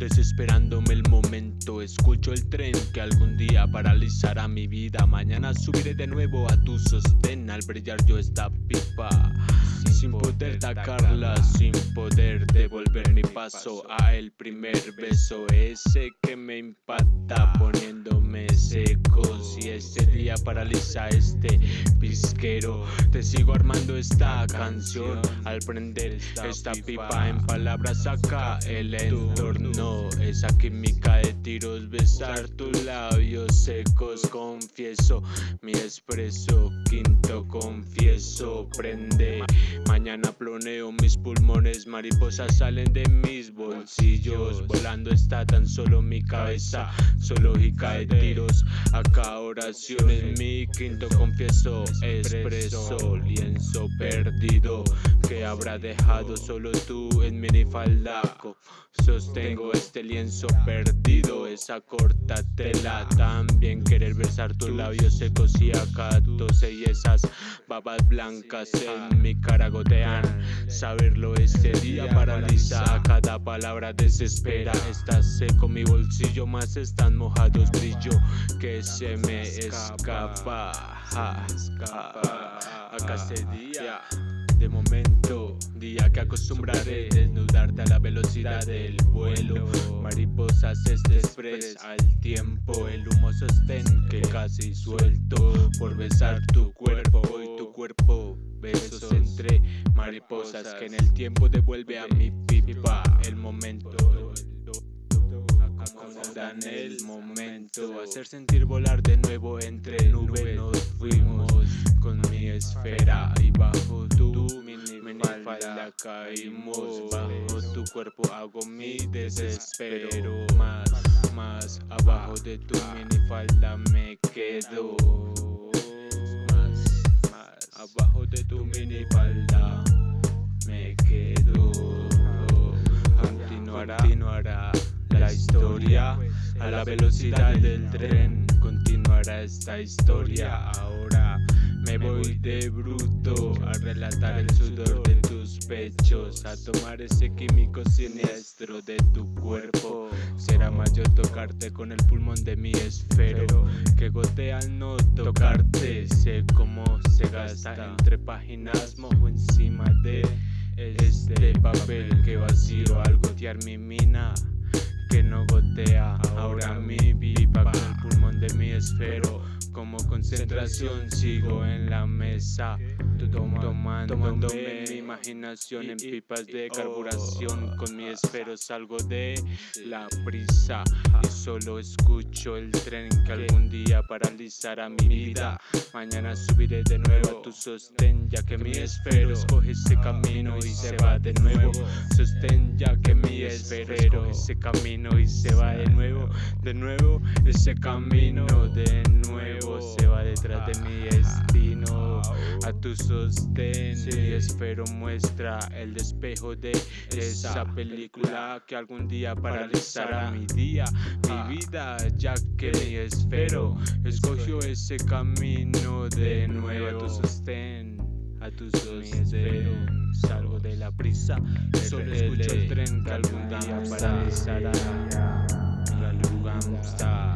Desesperándome el momento, escucho el tren que algún día paralizará mi vida. Mañana subiré de nuevo a tu sostén al brillar yo esta pipa. Sin poder tacarla, sin poder devolver mi paso a el primer beso, ese que me impacta poniéndome seco. Si este día paraliza este pisquero, te sigo armando esta canción. Al prender esta pipa en palabras acá el entorno esa química de tiros, besar tus labios secos, confieso, mi expreso, quinto confieso, prende, mañana ploneo mis pulmones, mariposas salen de mis bolsillos, volando está tan solo mi cabeza, zoológica de tiros, acá oraciones, mi quinto confieso, expreso, lienzo perdido, que habrá dejado solo tú en minifaldaco, sostengo este lienzo perdido, esa corta tela También querer besar tus labios secos y acatos Y esas babas blancas en mi cara gotean. Saberlo este día paraliza, cada palabra desespera. Está seco mi bolsillo, más están mojados brillo Que se me escapa, Acá este día de momento Día que acostumbraré desnudarte a la velocidad del vuelo. Mariposas express al tiempo. El humo sostén que casi suelto Por besar tu cuerpo. Y tu cuerpo Besos entre mariposas que en el tiempo devuelve a mi pipa. El momento acomodan el momento. Hacer sentir volar de nuevo entre nubes Nos fuimos con mi esfera y bajo tu minifalda caímos. Bajo tu cuerpo hago mi desespero. Más más abajo de tu minifalda me quedo. Más más abajo de tu minifalda me quedo. Continuará continuará historia a la velocidad del tren continuará esta historia ahora me voy de bruto a relatar el sudor de tus pechos, a tomar ese químico siniestro de tu cuerpo. Será mayor tocarte con el pulmón de mi esfero, que gotea al no tocarte. Sé cómo se gasta entre páginas, mojo encima de este papel que vacío al gotear mi mina que no gotea. Ahora mi pipa con el pulmón de mi esfero. Como concentración sigo en la mesa. Tomando, tomándome imaginación en pipas de carburación con mi esfero salgo de la prisa y solo escucho el tren que algún día paralizará mi vida. mañana subiré de nuevo a tu sostén ya que mi esfero escoge ese camino y se va de nuevo. sostén ya que mi esfero escoge ese camino y se va de nuevo de nuevo ese camino de nuevo se va a tu sostén y espero muestra el despejo de esa película que algún día paralizará mi día mi vida ya que mi esfero escogió ese camino de nuevo. A tu sostén a tu sostén salgo de la prisa. Solo escucho el tren que algún día paralizará la lugamsta